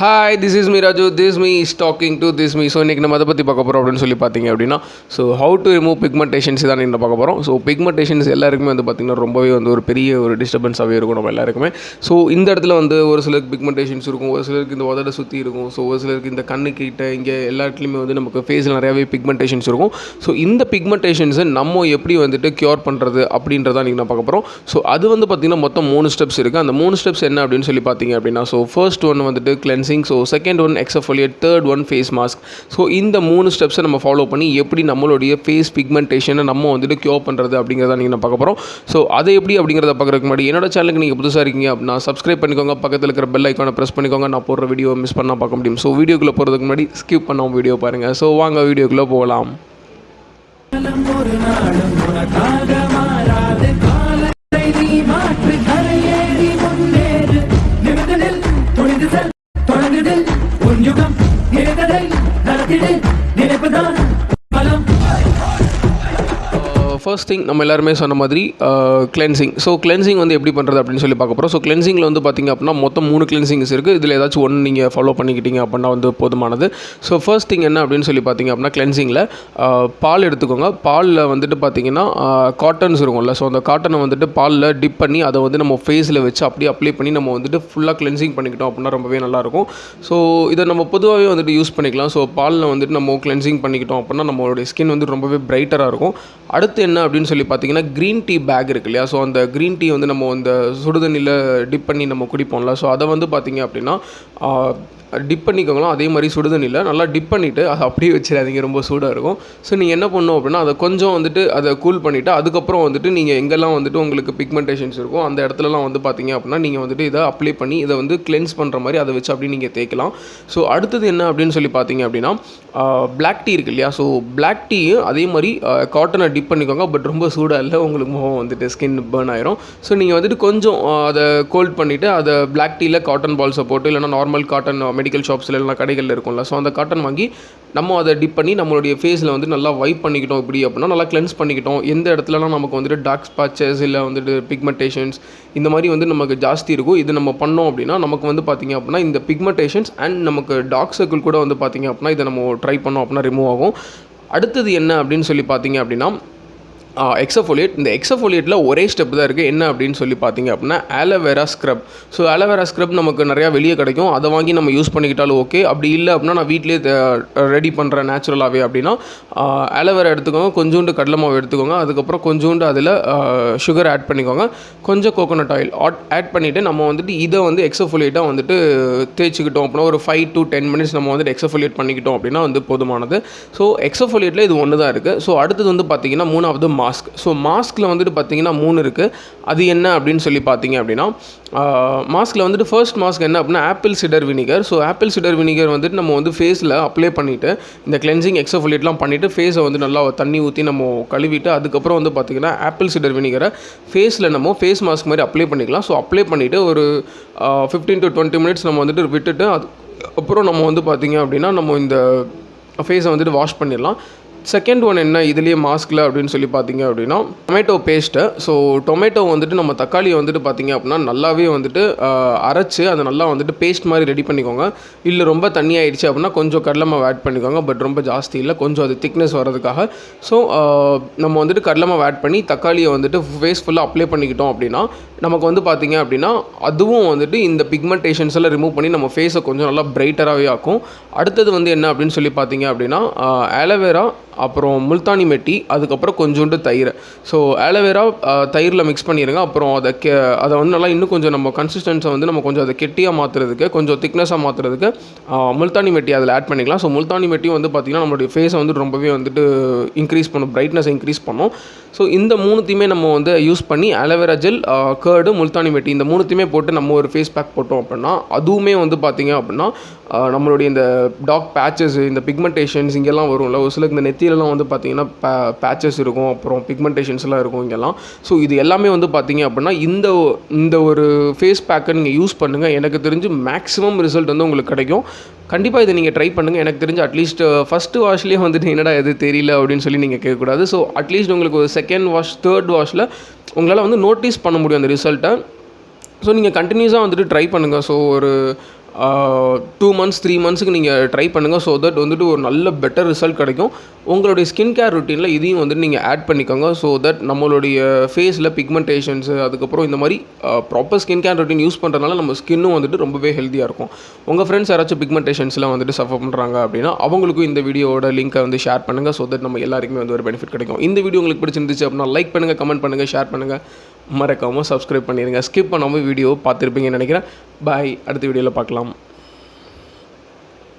Hi this is me Raju this me is talking to this me so இன்றைக்கி நம்ம அதை பற்றி பார்க்க போகிறோம் அப்படின்னு சொல்லி பார்த்தீங்க அப்படின்னா so how to remove pigmentations தான் நீங்கள் பார்க்க போகிறோம் ஸோ பிக்மெண்டேஷன்ஸ் எல்லாருக்குமே வந்து பார்த்திங்கன்னா ரொம்பவே வந்து ஒரு பெரிய ஒரு டிஸ்டர்பன்ஸாகவே இருக்கும் நம்ம எல்லாருக்குமே. ஸோ இந்த இடத்துல வந்து ஒரு சிலருக்கு பிக்மெண்டேஷன்ஸ் இருக்கும் ஒரு சிலருக்கு இந்த உதட சுற்றி இருக்கும் ஸோ ஒரு சிலருக்கு இந்த கண்ணு கிட்ட இங்கே எல்லா இடத்துலையுமே வந்து நமக்கு ஃபேஸில் நிறையாவே பிக்மெண்டேஷன்ஸ் இருக்கும். ஸோ இந்த பிக்மெண்டேஷன்ஸை நம்ம எப்படி வந்துட்டு க்யூர் பண்ணுறது அப்படின்றத நீங்கள் நான் பார்க்க போகிறோம் ஸோ அது வந்து பார்த்திங்கன்னா மொத்தம் மூணு ஸ்டெப்ஸ் இருக்குது அந்த மூணு ஸ்டெப்ஸ் என்ன அப்படின்னு சொல்லி பார்த்தீங்க அப்படின்னா ஸோ ஃபர்ஸ்ட் ஒன்று வந்துட்டு cleansing so second one exfoliate third one face mask so இந்த மூணு ஸ்டெப்ஸை நம்ம ஃபாலோ பண்ணி எப்படி நம்மளுடைய ஃபேஸ் பிக்மெண்டேஷனை நம்ம வந்துட்டு க்யூர் பண்ணுறது அப்படிங்கிறத நீங்கள் நான் பார்க்க போகிறோம் ஸோ அதை எப்படி அப்படிங்கிறத பார்க்குறதுக்கு முன்னாடி என்னோட சேனலுக்கு நீங்கள் புதுசாக இருக்கீங்க அப்படின்னா சப்ஸ்கிரைப் பண்ணிக்கோங்க. பக்கத்தில் இருக்கிற பெல் ஐக்கானை ப்ரெஸ் பண்ணிக்கோங்க. நான் போடுற வீடியோ மிஸ் பண்ணால் பார்க்க முடியும். ஸோ வீடியோக்குள்ளே போகிறதுக்கு முன்னாடி ஸ்கிப் பண்ணாமல் வீடியோ பாருங்கள் ஸோ வாங்க வீடியோக்குள்ளே போகலாம். நினைத்ததை நடத்திடு நினைப்புதான் பலம் ஃபர்ஸ்ட் திங் நம்ம எல்லாருமே சொன்ன மாதிரி கிளென்சிங் ஸோ கிளென்சிங் வந்து எப்படி பண்ணுறது அப்படின்னு சொல்லி பார்க்க போகிறோம் ஸோ கிளென்சிங்கில் வந்து பார்த்திங்க அப்படின்னா மொத்தம் மூணு கிளென்சிங்ஸ் இருக்குது இதில் ஏதாச்சும் ஒன்று நீங்கள் ஃபாலோ பண்ணிக்கிட்டீங்க அப்படின்னா வந்து போதுமானது. ஸோ ஃபர்ஸ்ட் திங் என்ன அப்படின்னு சொல்லி பார்த்தீங்க அப்படின்னா கிளென்சிங்கில் பால் எடுத்துக்கோங்க. பாலில் வந்துட்டு பார்த்தீங்கன்னா காட்டன்ஸ் இருக்கும்ல. ஸோ அந்த காட்டனை வந்துட்டு பாலில் டிப் பண்ணி அதை வந்து நம்ம ஃபேஸில் வச்சு அப்படியே அப்ளை பண்ணி நம்ம வந்துட்டு ஃபுல்லாக கிளென்சிங் பண்ணிக்கிட்டோம் அப்படின்னா ரொம்பவே நல்லாயிருக்கும். ஸோ இதை நம்ம பொதுவாகவே வந்துட்டு யூஸ் பண்ணிக்கலாம். ஸோ பாலில் வந்துட்டு நம்ம கிளென்சிங் பண்ணிக்கிட்டோம் அப்படின்னா நம்மளுடைய ஸ்கின் வந்து ரொம்பவே பிரைட்டராக இருக்கும். அடுத்து என்ன அப்படின்னு சொல்லி பார்த்தீங்கன்னா க்ரீன் டீ பேக் இருக்கு இல்லையா? ஸோ அந்த க்ரீன் டீ வந்து நம்ம அந்த சுடுதண்ணியில் டிப் பண்ணி நம்ம குடிப்போம்ல. ஸோ அதை வந்து பார்த்தீங்க அப்படின்னா டிப் பண்ணிக்கோங்களா அதே மாதிரி சுடுதண்ணியில் நல்லா டிப் பண்ணிவிட்டு அதை அப்படியே வச்சிடாதீங்க. ரொம்ப சூடாக இருக்கும். ஸோ நீங்கள் என்ன பண்ணணும் அப்படின்னா அதை கொஞ்சம் வந்துட்டு அதை கூல் பண்ணிவிட்டு அதுக்கப்புறம் வந்துட்டு நீங்கள் எங்கெல்லாம் வந்துட்டு உங்களுக்கு பிக்மெண்டேஷன்ஸ் இருக்கும் அந்த இடத்துலலாம் வந்து பார்த்தீங்க அப்படின்னா நீங்கள் வந்துட்டு இதை அப்ளை பண்ணி இதை வந்து கிளென்ஸ் பண்ணுற மாதிரி அதை வச்சு அப்படி நீங்கள் தேய்க்கலாம். ஸோ அடுத்தது என்ன அப்படின்னு சொல்லி பார்த்தீங்க அப்படின்னா பிளாக் டீ இருக்கு இல்லையா? ஸோ பிளாக் டீயும் அதே மாதிரி காட்டனை டிப் பண்ணிக்கோங்க. பட் ரொம்ப சூடாக இல்லை. உங்களுக்கு முகம் வந்துட்டு ஸ்கின் பேர்ன் ஆயிரும். ஸோ நீங்கள் வந்துட்டு கொஞ்சம் அதை கோல்ட் பண்ணிவிட்டு அதை பிளாக் டீயில் காட்டன் பால்ஸை போட்டு இல்லைனா நார்மல் காட்டன் மெடிக்கல் ஷாப்ஸில் இல்லைனா கடைகளில் இருக்கும்ல. ஸோ அந்த காட்டன் வாங்கி நம்ம அதை டிப் பண்ணி நம்மளுடைய ஃபேஸில் வந்து நல்லா வைப் பண்ணிக்கிட்டோம் இப்படி அப்படின்னா நல்லா கிளென்ஸ் பண்ணிக்கிட்டோம். எந்த இடத்துலலாம் நமக்கு வந்துட்டு டார்க் ஸ்பாச்சஸ் இல்லை வந்துட்டு பிக்மெண்டேஷன்ஸ் இந்த மாதிரி வந்து நமக்கு ஜாஸ்தி இருக்கும் இது நம்ம பண்ணோம் அப்படின்னா நமக்கு வந்து பார்த்திங்க அப்படின்னா இந்த பிக்மெண்டேஷன்ஸ் அண்ட் நமக்கு டார்க் சர்க்கிள் கூட வந்து பார்த்திங்க அப்படின்னா இதை நம்ம ட்ரை பண்ணோம் அப்படின்னா ரிமூவ் ஆகும். அடுத்தது என்ன அப்படின்னு சொல்லி பார்த்தீங்க அப்படின்னா எக்ஸஃபோலியேட் இந்த எக்ஸஃபோலியேட்டில் ஒரே ஸ்டெப் தான் இருக்குது என்ன அப்படின்னு சொல்லி பார்த்தீங்க அப்படின்னா aloe vera scrub so aloe vera scrub நமக்கு நிறையா வெளியே கிடைக்கும். அதை வாங்கி நம்ம யூஸ் பண்ணிக்கிட்டாலும் ஓகே அப்படி இல்லை அப்படின்னா நான் வீட்டிலே ரெடி பண்ணுறேன் நேச்சுரலாகவே அப்படின்னா ஆலோவேரா எடுத்துக்கோங்க. கொஞ்சோண்டு கடலை மாவு எடுத்துக்கோங்க. அதுக்கப்புறம் கொஞ்சோண்டு அதில் சுகர் ஆட் பண்ணிக்கோங்க. கொஞ்சம் கோகோனட் ஆயில் ஆட் பண்ணிவிட்டு நம்ம வந்துட்டு இதை வந்து எக்ஸஃபோலியேட்டாக வந்துட்டு தேய்ச்சிக்கிட்டோம் அப்படின்னா ஒரு ஃபைவ் டு டென் மினிட்ஸ் நம்ம வந்துட்டு எக்ஸஃபோலியேட் பண்ணிக்கிட்டோம் அப்படின்னா வந்து போதுமானது. ஸோ எக்ஸஃபோலியேட்டில் இது ஒன்று தான் இருக்குது ஸோ அடுத்தது வந்து பார்த்திங்கன்னா மூணாவது மாஸ்க் ஸோ மாஸ்கில் வந்துட்டு பார்த்தீங்கன்னா மூணு இருக்குது அது என்ன அப்படின்னு சொல்லி பார்த்தீங்க அப்படின்னா மாஸ்கில் வந்துட்டு ஃபர்ஸ்ட் மாஸ்க் என்ன அப்படின்னா apple cider vinegar so apple cider vinegar வந்துட்டு நம்ம வந்து ஃபேஸில் அப்ளை பண்ணிவிட்டு இந்த கிளென்சிங் எக்ஸஃபோலியேட்லாம் பண்ணிவிட்டு ஃபேஸை வந்து நல்லா தண்ணி ஊற்றி நம்ம கழுவிட்டு அதுக்கப்புறம் வந்து பார்த்திங்கன்னா ஆப்பிள் சிடர் வினிகரை ஃபேஸில் நம்ம ஃபேஸ் மாஸ்க் மாதிரி அப்ளை பண்ணிக்கலாம். ஸோ அப்ளை பண்ணிவிட்டு ஒரு ஃபிஃப்டீன் டு டுவெண்ட்டி மினிட்ஸ் நம்ம வந்துட்டு விட்டுட்டு அது அப்புறம் நம்ம வந்து பார்த்திங்க அப்படின்னா நம்ம இந்த ஃபேஸை வந்துட்டு வாஷ் பண்ணிடலாம். செகண்ட் ஒன் என்ன? இதுலேயே மாஸ்கில் அப்படின்னு சொல்லி பார்த்தீங்க அப்படின்னா டொமேட்டோ பேஸ்ட்டு ஸோ டொமேட்டோ வந்துட்டு நம்ம தக்காளியை வந்துட்டு பார்த்தீங்க அப்படின்னா நல்லாவே வந்துட்டு அரைச்சி அதை நல்லா வந்துட்டு பேஸ்ட் மாதிரி ரெடி பண்ணிக்கோங்க. இல்லை ரொம்ப தண்ணி ஆயிடுச்சு அப்படின்னா கொஞ்சம் கடலை ஆட் பண்ணிக்கோங்க. பட் ரொம்ப ஜாஸ்தி இல்லை. கொஞ்சம் அது திக்னஸ் வர்றதுக்காக. ஸோ நம்ம வந்துட்டு கடலை ஆட் பண்ணி தக்காளியை வந்துட்டு ஃபேஸ் ஃபுல்லாக அப்ளை பண்ணிக்கிட்டோம் அப்படின்னா நமக்கு வந்து பார்த்திங்க அப்படின்னா அதுவும் வந்துட்டு இந்த பிக்மெண்டேஷன்ஸ் எல்லாம் ரிமூவ் பண்ணி நம்ம ஃபேஸை கொஞ்சம் நல்லா பிரைட்டராகவே ஆக்கும். அடுத்தது வந்து என்ன அப்படின்னு சொல்லி பார்த்தீங்க அப்படின்னா ஆலோவேரா அப்புறம் முல்தானி மெட்டி அதுக்கப்புறம் கொஞ்சோண்டு தயிர். ஸோ ஆலோவேரா தயிரில் மிக்ஸ் பண்ணிடுங்க அப்புறம் அதை கெ அதை வந்து நல்லா இன்னும் கொஞ்சம் நம்ம கன்சிஸ்டன்ஸை வந்து நம்ம கொஞ்சம் அதை கெட்டியாக மாற்றுறதுக்கு கொஞ்சம் திக்னஸாக மாற்றுறதுக்கு முல்தானி மெட்டி அதில் ஆட் பண்ணிக்கலாம். ஸோ முல்தானி மெட்டி வந்து பார்த்திங்கன்னா நம்மளுடைய ஃபேஸை வந்து ரொம்பவே வந்துட்டு இன்க்ரீஸ் பண்ணும் பிரைட்னஸ் இன்க்ரீஸ் பண்ணும். ஸோ இந்த மூணுத்தையுமே நம்ம வந்து யூஸ் பண்ணி aloe vera gel curd Multani mitti இந்த மூணுத்தையுமே போட்டு நம்ம ஒரு ஃபேஸ் பேக் போட்டோம் அப்படின்னா அதுவுமே வந்து பார்த்திங்க அப்படின்னா நம்மளுடைய இந்த டாக் பேச்சஸ் இந்த பிக்மெண்டேஷன்ஸ் இங்கெல்லாம் வரும்ல ஒரு சிலருக்கு இந்த நெத்தியிலலாம் வந்து பார்த்திங்கன்னா பேச்சஸ் இருக்கும் அப்புறம் பிக்மெண்டேஷன்ஸ்லாம் இருக்கும் இங்கெல்லாம். ஸோ இது எல்லாமே வந்து பார்த்திங்க அப்படின்னா இந்த இந்த ஒரு ஃபேஸ் பேக்கை நீங்கள் யூஸ் பண்ணுங்கள் எனக்கு தெரிஞ்சு மேக்ஸிமம் ரிசல்ட் வந்து உங்களுக்கு கிடைக்கும். கண்டிப்பாக இதை நீங்கள் ட்ரை பண்ணுங்கள் எனக்கு தெரிஞ்சு அட்லீஸ்ட் ஃபஸ்ட்டு வாஷ்லேயே வந்துட்டு என்னடா எது தெரியல அப்படின்னு சொல்லி நீங்கள் கேட்கக்கூடாது. ஸோ அட்லீஸ்ட் உங்களுக்கு ஒரு செகண்ட் வாஷ் தேர்ட் வாஷில் உங்களால் வந்து நோட்டீஸ் பண்ண முடியும் அந்த ரிசல்ட்டை ஸோ நீங்கள் கண்டினியூஸாக வந்துட்டு ட்ரை பண்ணுங்கள் ஸோ ஒரு டூ மந்த்ஸ் த்ரீ மந்த்ஸுக்கு நீங்கள் ட்ரை பண்ணுங்கள் ஸோ தட் வந்துட்டு ஒரு நல்ல பெட்டர் ரிசல்ட் கிடைக்கும். உங்களுடைய ஸ்கின் கேர் ருட்டீனில் இதையும் வந்துட்டு நீங்கள் ஆட் பண்ணிக்கோங்க. ஸோ தட் நம்மளுடைய ஃபேஸில் பிக்மெண்டேஷன்ஸு அதுக்கப்புறம் இந்த மாதிரி proper skin care routine use பண்ணுறதுனால நம்ம ஸ்கின்னும் வந்துட்டு ரொம்பவே ஹெல்த்தியாக இருக்கும். உங்கள் ஃப்ரெண்ட்ஸ் யாராச்சும் பிக்மெண்டேஷன்ஸ்லாம் வந்துட்டு சஃபர் பண்ணுறாங்க அப்படின்னா அவங்களுக்கும் இந்த வீடியோவோட லிங்க்கை வந்து ஷேர் பண்ணுங்கள் ஸோ தட் நம்ம எல்லாருக்குமே வந்து ஒரு பெனிஃபிட் கிடைக்கும். இந்த வீடியோ உங்களுக்கு பிடிச்சிருந்துச்சு அப்படின்னா லைக் பண்ணுங்கள் கமெண்ட் பண்ணுங்கள் ஷேர் பண்ணுங்கள் மறக்காமல் சப்ஸ்கிரைப் பண்ணிடுங்க ஸ்கிப் பண்ணாமல் வீடியோ பார்த்துருப்பீங்கன்னு நினைக்கிறேன். பாய் அடுத்த வீடியோவில் பார்க்கலாம்.